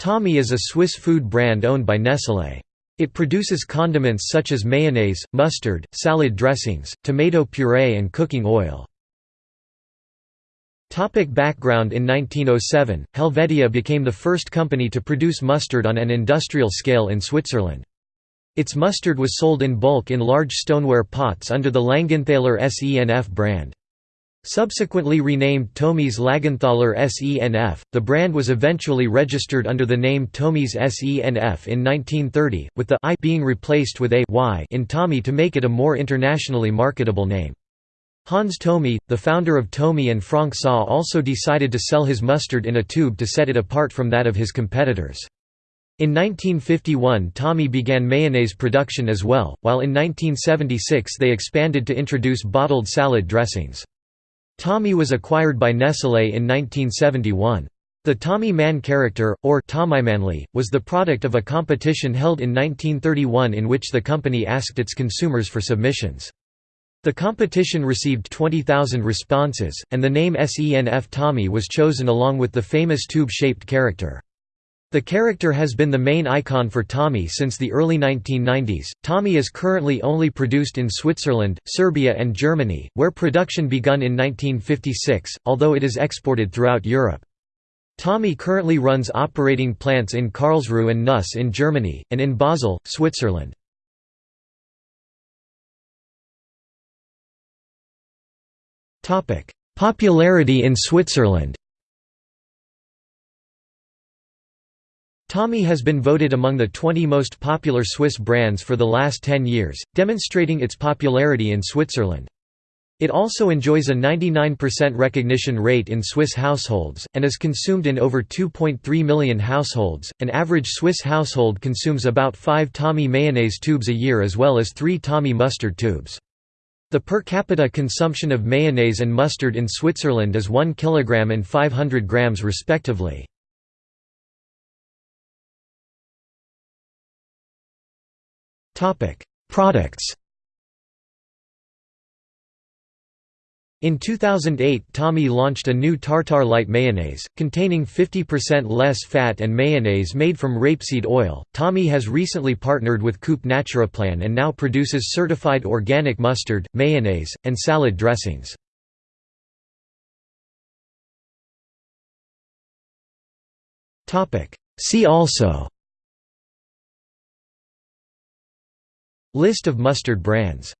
Thomy is a Swiss food brand owned by Nestlé. It produces condiments such as mayonnaise, mustard, salad dressings, tomato puree and cooking oil. Topic background In 1907, Helvetia became the first company to produce mustard on an industrial scale in Switzerland. Its mustard was sold in bulk in large stoneware pots under the Langenthaler SENF brand. Subsequently renamed Thomi's Langenthaler SENF, the brand was eventually registered under the name Thomi's SENF in 1930, with the I being replaced with a y in Thomy to make it a more internationally marketable name. Hans Thomi, the founder of Thomi and Franck Saw also decided to sell his mustard in a tube to set it apart from that of his competitors. In 1951 Thomy began mayonnaise production as well, while in 1976 they expanded to introduce bottled salad dressings. Thomy was acquired by Nestlé in 1971. The Thomy Man character, or Thomy-Männli, was the product of a competition held in 1931 in which the company asked its consumers for submissions. The competition received 20,000 responses, and the name SENF Thomy was chosen along with the famous tube-shaped character. The character has been the main icon for Thomy since the early 1990s. Thomy is currently only produced in Switzerland, Serbia, and Germany, where production begun in 1956, although it is exported throughout Europe. Thomy currently runs operating plants in Karlsruhe and Neuss in Germany, and in Basel, Switzerland. Popularity in Switzerland Thomy has been voted among the 20 most popular Swiss brands for the last 10 years, demonstrating its popularity in Switzerland. It also enjoys a 99% recognition rate in Swiss households, and is consumed in over 2.3 million households. An average Swiss household consumes about 5 Thomy mayonnaise tubes a year as well as 3 Thomy mustard tubes. The per capita consumption of mayonnaise and mustard in Switzerland is 1 kg and 500 grams respectively. Products In 2008 Thomy launched a new tartar light mayonnaise, containing 50% less fat and mayonnaise made from rapeseed oil. Thomy has recently partnered with Coop Naturaplan and now produces certified organic mustard, mayonnaise, and salad dressings. See also List of mustard brands